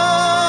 You're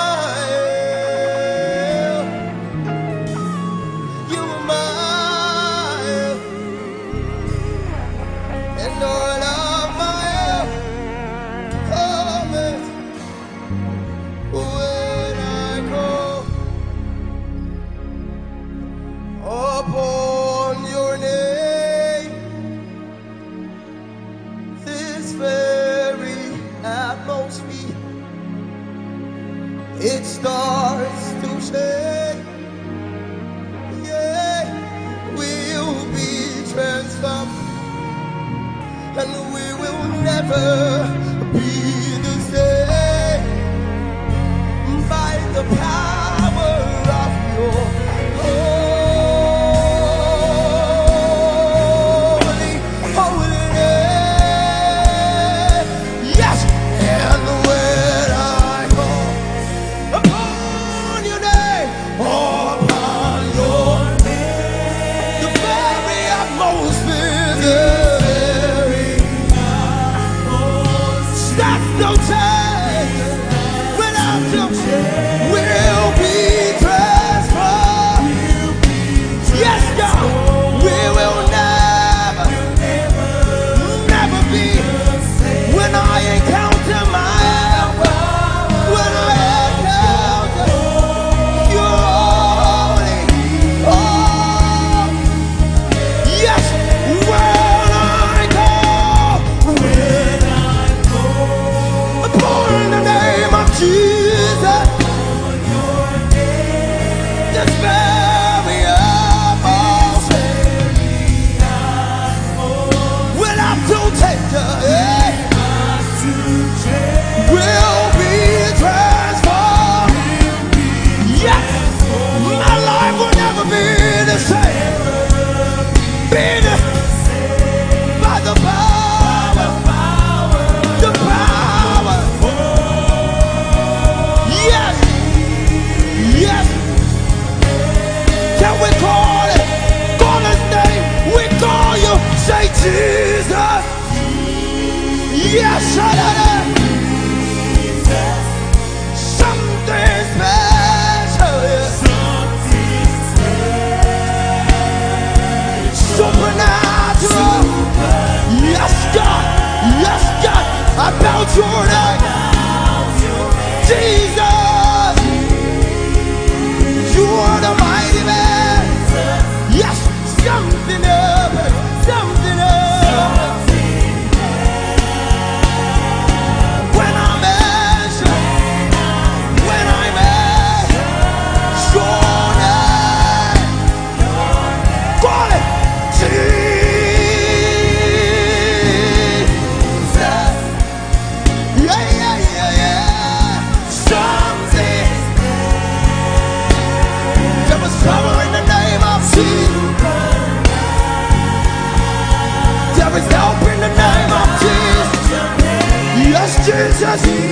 Yes,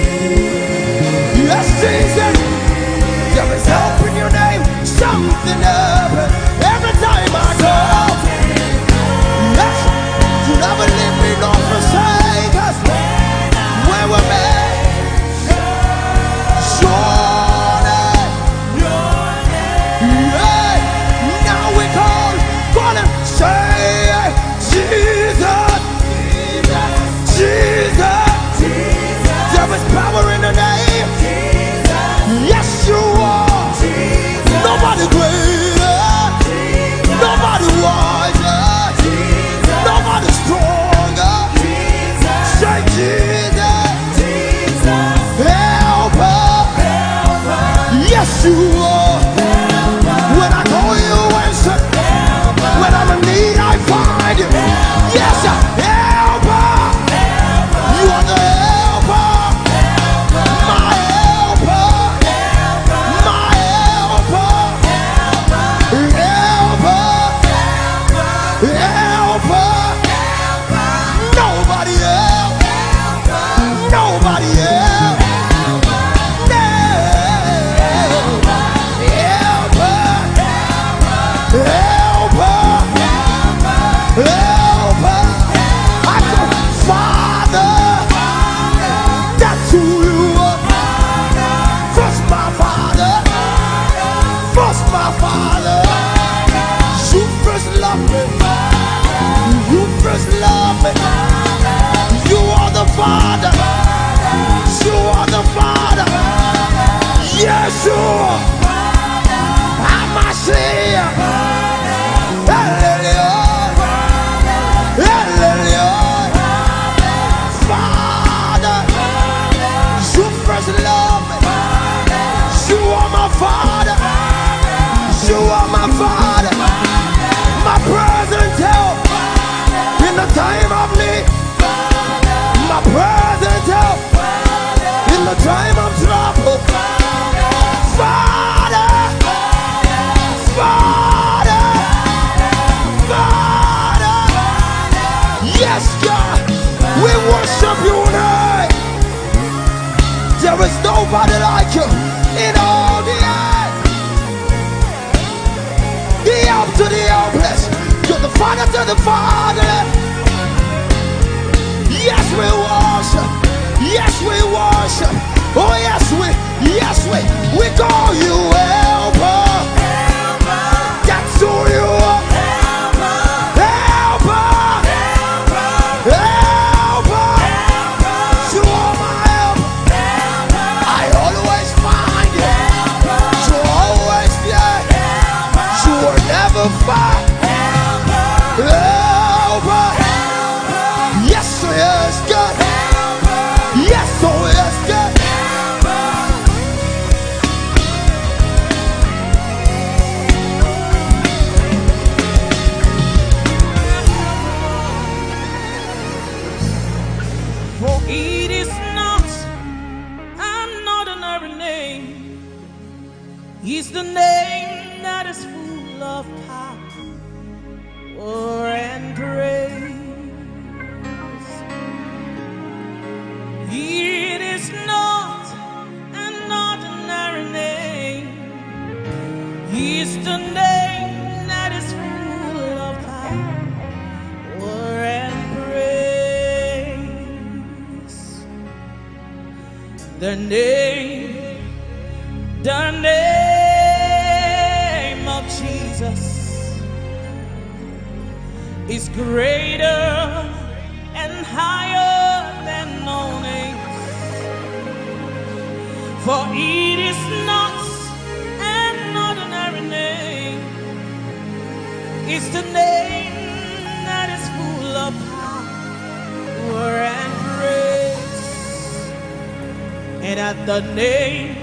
And at the name,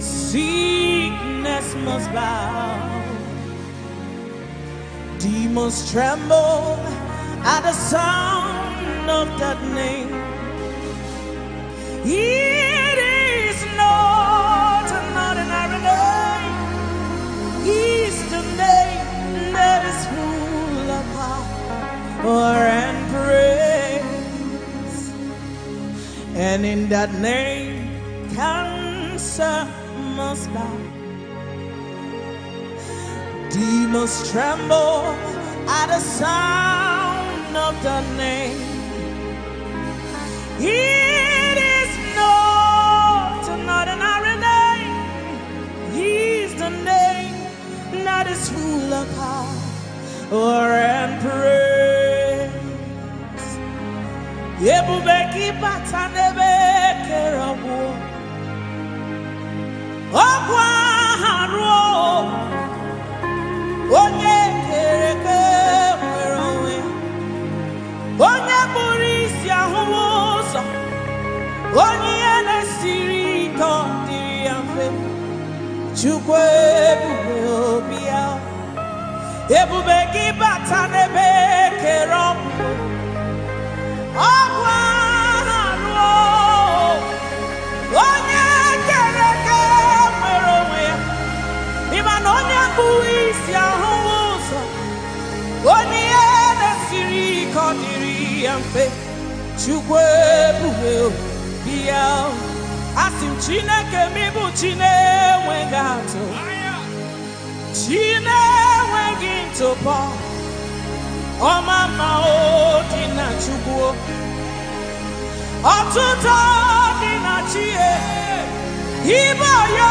sickness must bow. Demons tremble at the sound of that name. It is not an ordinary name. It's the name that is full of power and praise. And in that name, cancer must bow. Demons tremble at the sound of the name. It is not an ordinary name. He's the name that is full of power and praise. Ebube gị bata n'ebe ruo. Onye kere isi ahụhụ ụzọ. Onye ihe na-esiri ike dịrị ya mfe. Ebube gị bata n'ebe kere ọgwụ ọgwụ kpụrụ isi ahụhụ ụzọ onye ihe na-esiri ike ọ dịrị ya mfe chukwu ebube obi ya asị m chineke m ịbụ chi na-enweghị atụ chi na-enweghị ntụpọ. Ọma ma o dị na chukwu ọtụtụ dị na ya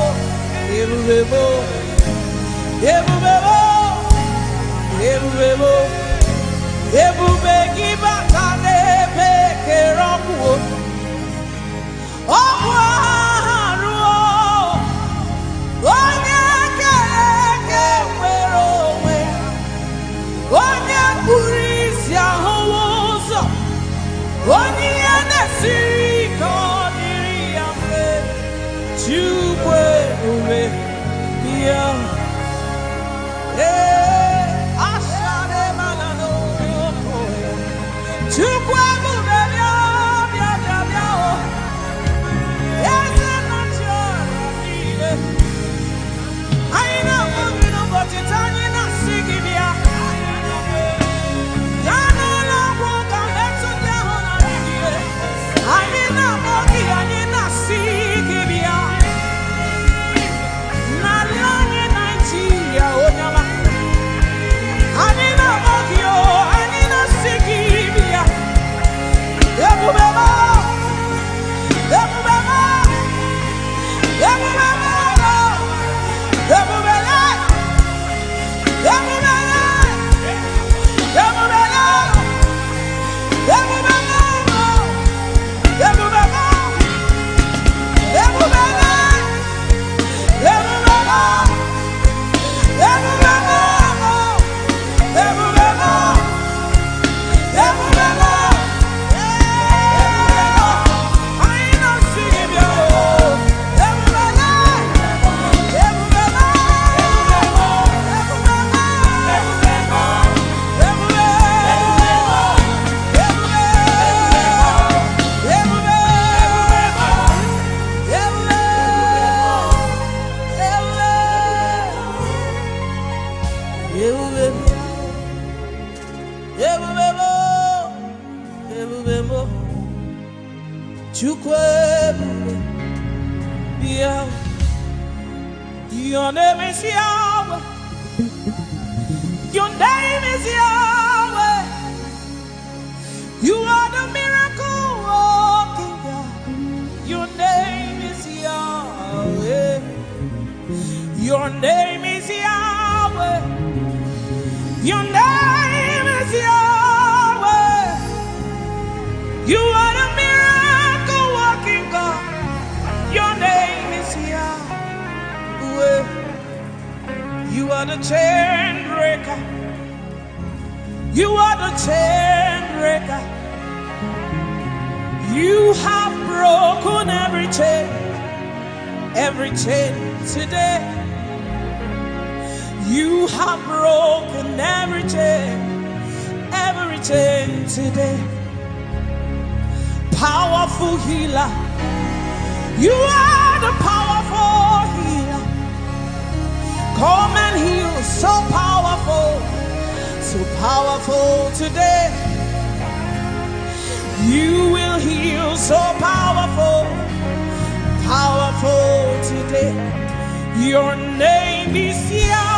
Immovable, immovable, Your name is Yahweh. Your name is Yahweh. Are the chain breaker. You are the chain breaker. You have broken every chain, every chain today. You have broken every chain, every chain today. Powerful healer. You are the healer. Come and heal, so powerful, so powerful today. You will heal, so powerful, powerful today. Your name is Yah.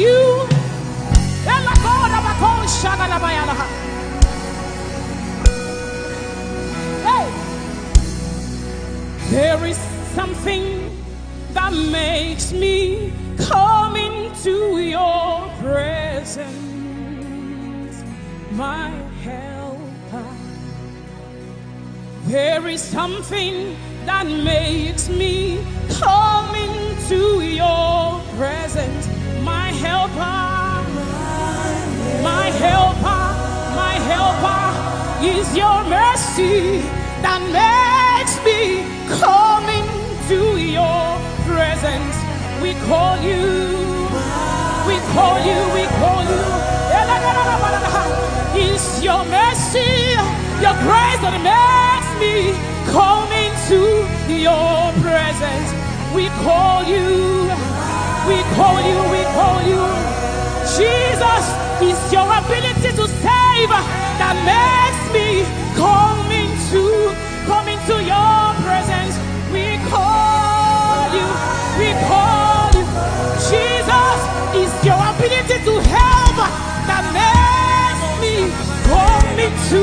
you. Hey, there is something that makes me come into your presence, my helper. There is something that makes me come into is your mercy that makes me come into your presence. We call you, we call you, we call you. It's your mercy, your grace that makes me come into your presence. We call you, we call you, we call you. Jesus is your ability to save that makes me. coming to coming to your presence. We call you. We call you. Jesus is your ability to help that makes me coming to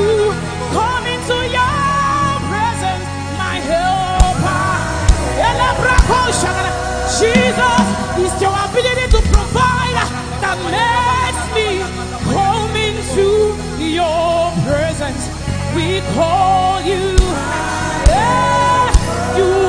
coming to your we call you. Yeah, you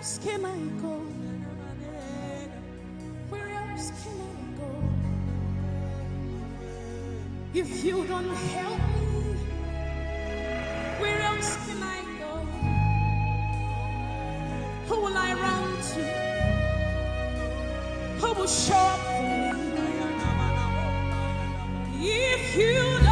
else can I go? Where else can I go? If you don't help me, where else can I go? Who will I run to? Who will show up for me? If you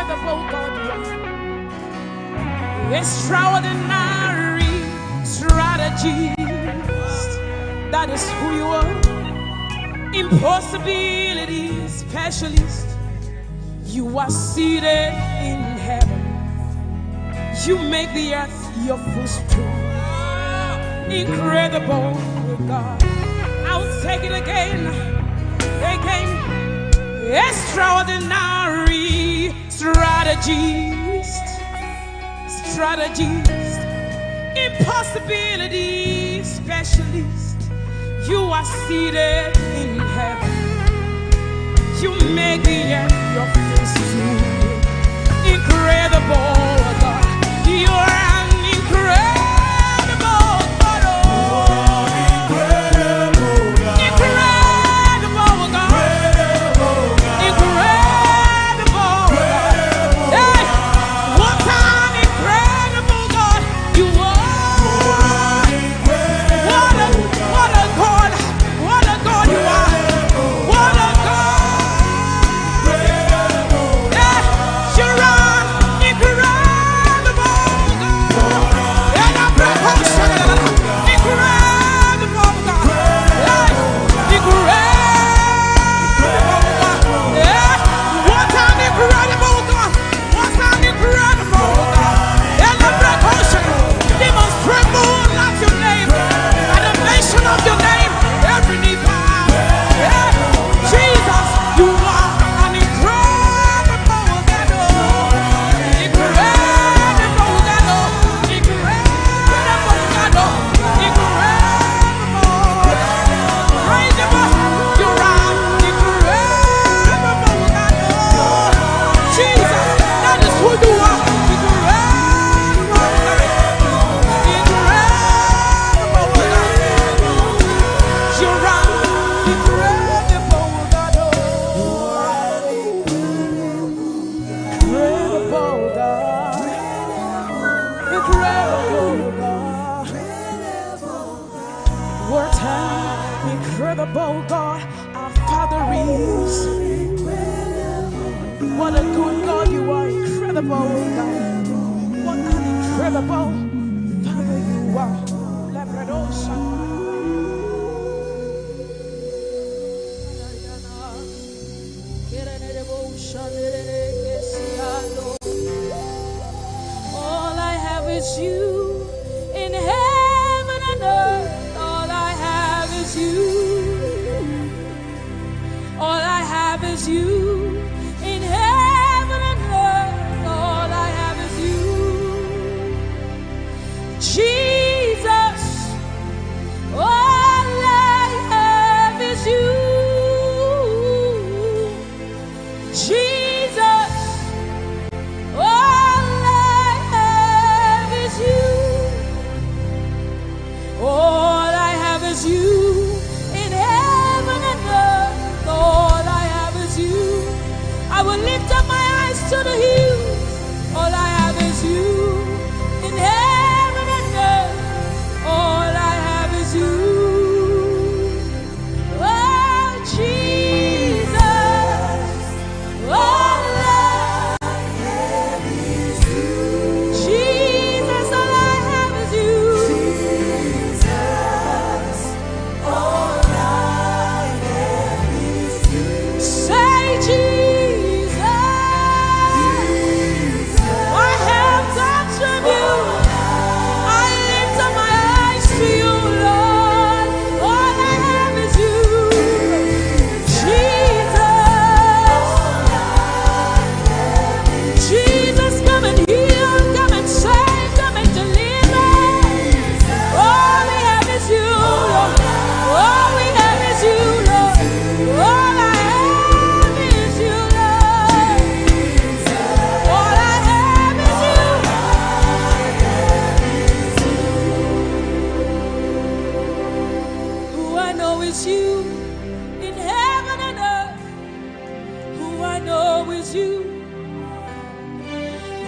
unforgivable God extraordinary strategist that is who you are. Impossibility specialist you are seated in heaven. You make the earth your footstool. Incredible God. I'll take it again again. Extraordinary strategist, strategist, impossibility specialist. You are seated in heaven. You make the end your face to incredible oh God. You are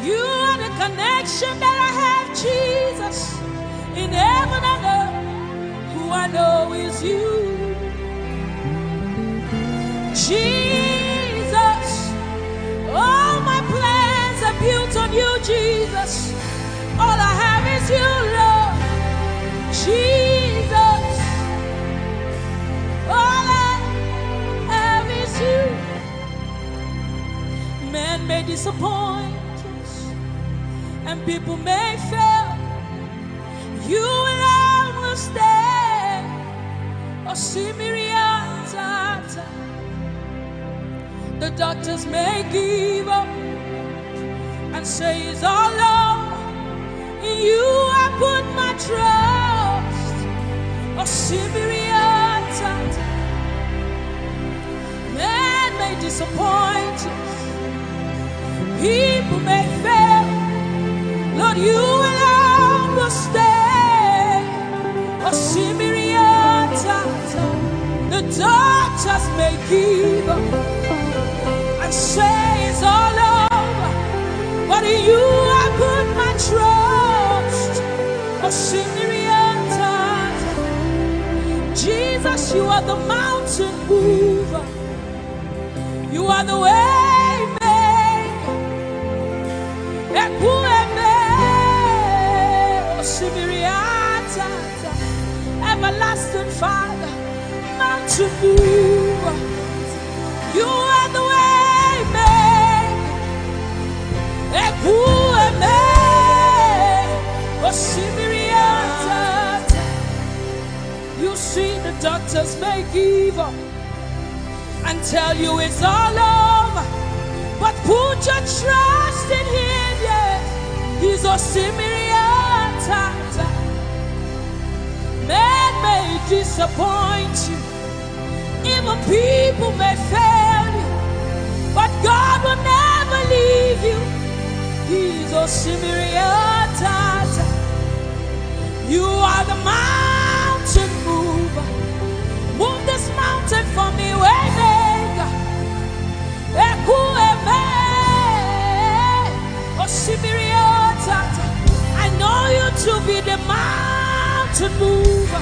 You are the connection that I have, Jesus, in heaven and earth. Who I know is you. Jesus, all my plans are built on you, Jesus. All I have is you, Lord. Jesus, all I have is you. Men may disappoint people may fail. You will stay. Oh, Simiriata. The doctors may give up and say it's all over. In you I put my trust. Or Oh, Simiriata. Men may disappoint us. People may fail. Lord, you will stay. Oh, Simiriata. The doctors may give up and say it's all over. But in you I put my trust. Oh, Simiriata. Jesus, you are the mountain mover. You are the way Everlasting Father, mountain mover. You are the way maker. Ekueme, Osibiriata. You see the doctors give up and tell you it's all over. But put your trust in him, yes. He's a Men may disappoint you, even people may fail you, but God will never leave you. He's a Simiriata. You are the mountain mover. Move this mountain for me, Waymaker. Ekueme, Osibiriota. I know you to be the mountain mountain move,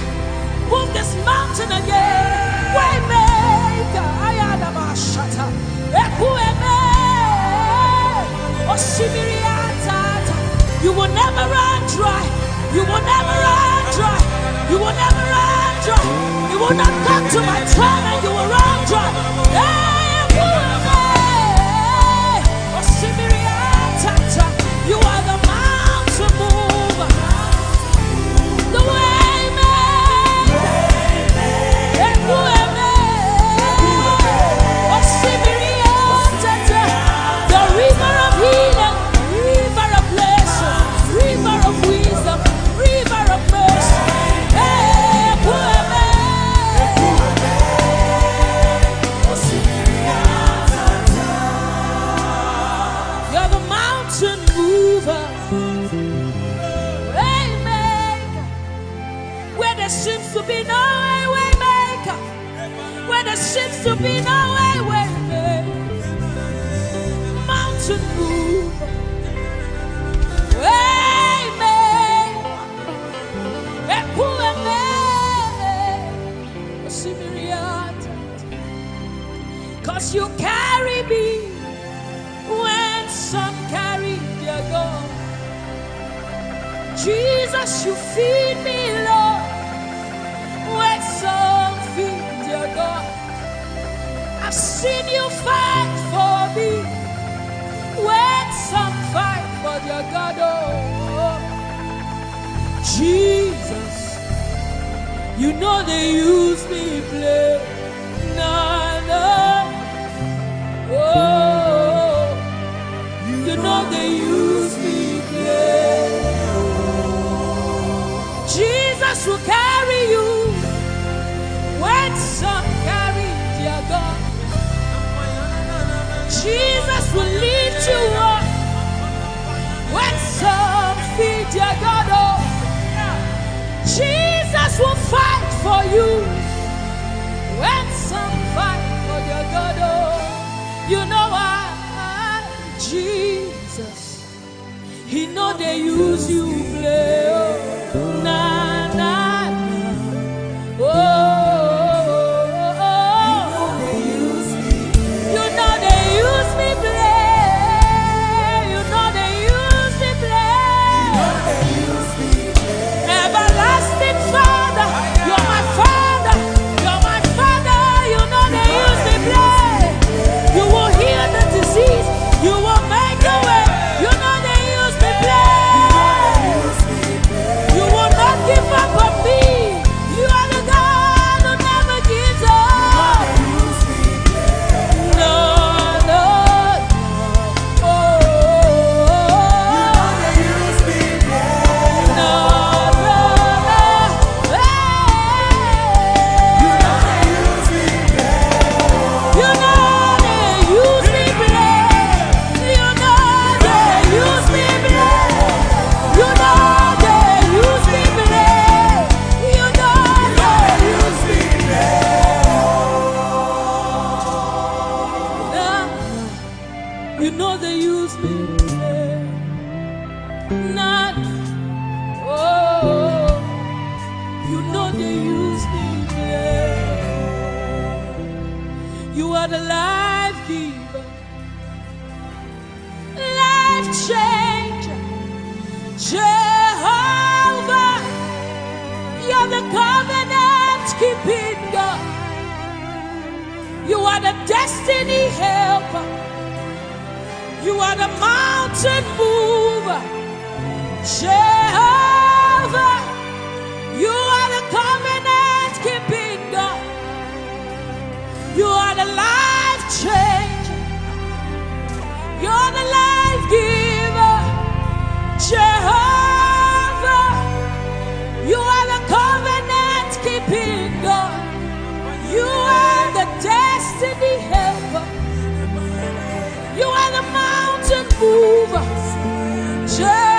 Move this mountain again. Waymaker. Eku eme. Oshimiriata. You will never run dry. You will never run dry. You will never run dry. You will not come to my throne and you will run dry. Hey! no they use you play. but a life giver, life changer. Jehovah, you're the covenant keeping God. You are the destiny helper. You are the mountain mover. Jehovah, you are. You are the life changer. You're the life giver. Jehovah. You are the covenant keeping God. You are the destiny helper. You are the mountain mover. Jehovah.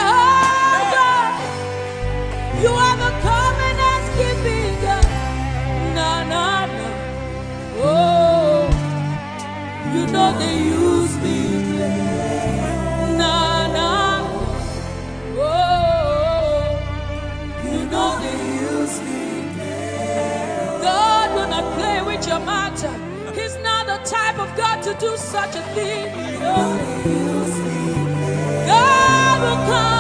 Type of God to do such a thing. God will come.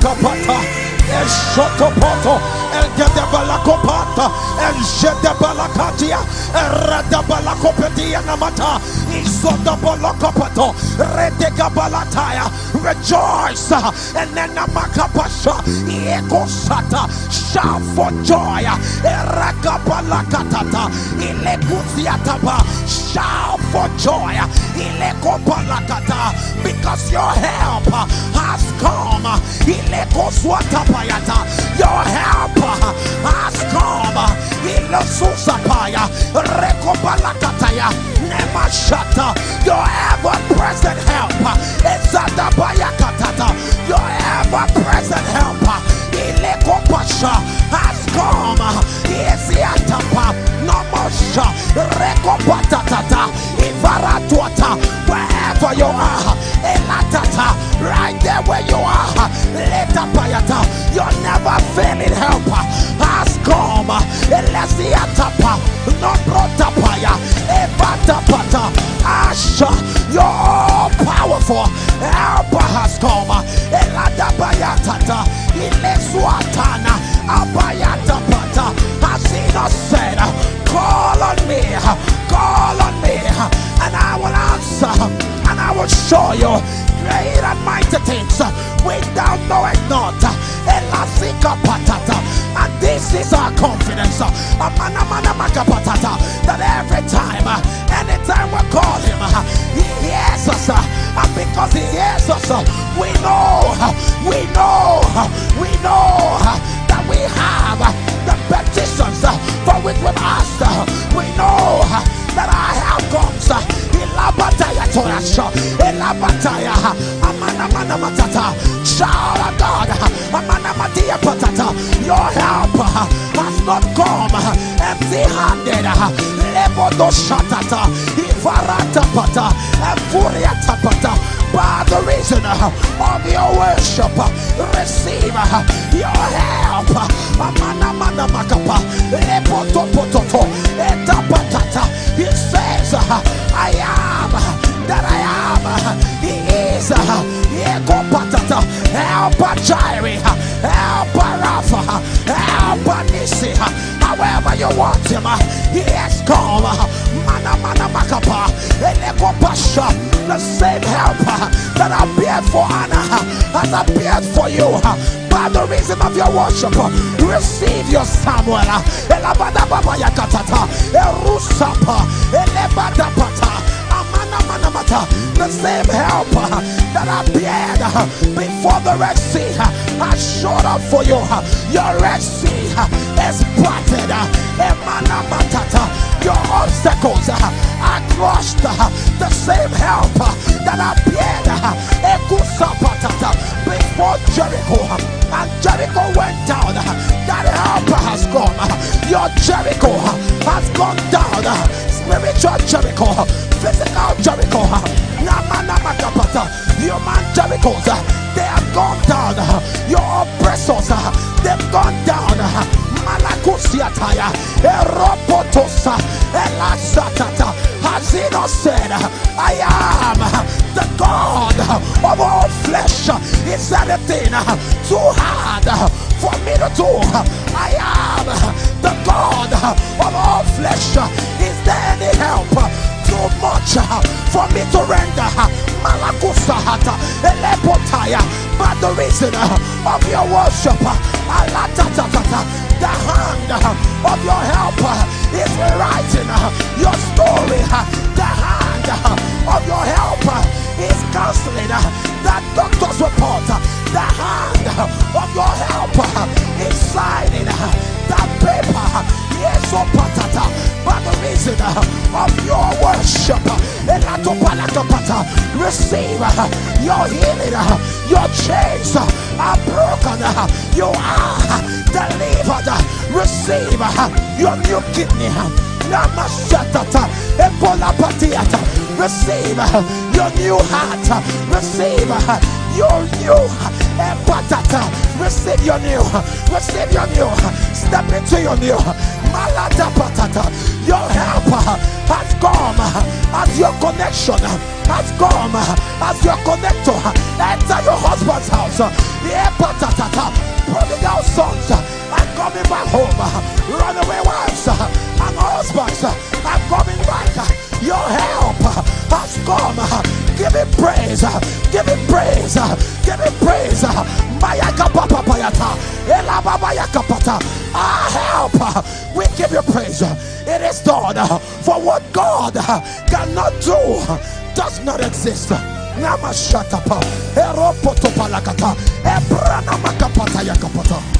Rakapata, El Shotopoto, El Gedebalakopata, El Jedebalakatia, El Radabalakopedia Namata, Isodabalakopato, Redegabalataya, rejoice, and then Namakapasha, Ekosata, shout for joy, Erakabalakatata, Ilekuziataba, shout for joy, Ilekopalakata, because your help has come, Ilekoswatapayata, your help has come, Ilosusapaya, Rekobalakataya, Nemashata, your ever present help, uh, Ezadabayakatata, your ever present help, uh, Ilekopasha has come, uh, Eziatapa, Namasha, Rekopatata, Ivaratuata, wherever you are, Elatata, right there where you are, Letapayata, your never failing helper has come, child of God. Your help has not come empty-handed. Lebodo shatata, ivarata pata, efuria tapata. By the reason of your worship, receive your help. Amana mana makapa, lepoto pototo, etapatata. He says, I am that I Ekopatata, help Jireh, help Rapha, help Nisi. However you want him, he has come. Mana mana makapa, elekopasha, the same helper that appeared for Anna has appeared for you. By the reason of your worship, receive your Samuel. Elabada baba yakatata, erusapa, mata, Uh, the same helper uh, that appeared uh, before the Red Sea has showed up for you. Your Red Sea is parted. Your obstacles are crushed. The same helper that appeared before Jericho, and Jericho went down. That helper has gone your Jericho uh, has gone down. Uh, spiritual Jericho, uh, physical Jericho, human Jerichos, they have gone down. Your oppressors, Elasatata. Has he not said, I am the God of all flesh? Is anything too hard for me to do? I am the God of all flesh. Is there any help? Too much uh, for me to render. Uh, Malakusahata, Elepotaya, but the reason uh, of your worship, the hand of your helper is rewriting your story. The hand of your helper is canceling that doctor's report. The hand of your helper receive uh, your healing. Uh, your chains uh, are broken. You are delivered. Receive your new kidney. Receive your new heart. Receive your new patata. Receive your new. Receive your new. Step into your new. Malada patata. Your helper has come as your connection has come as your connector. Enter your husband's house. Prodigal sons are coming back home. Runaway wives and husbands are coming back. Your help has come. Uh, give him praise. Uh, give him praise. Uh, give him praise. Our help. We give you praise. It is done. For what God cannot do does not exist. Namashatapa. Eropotopalakata. Ebrana makapata yakapata.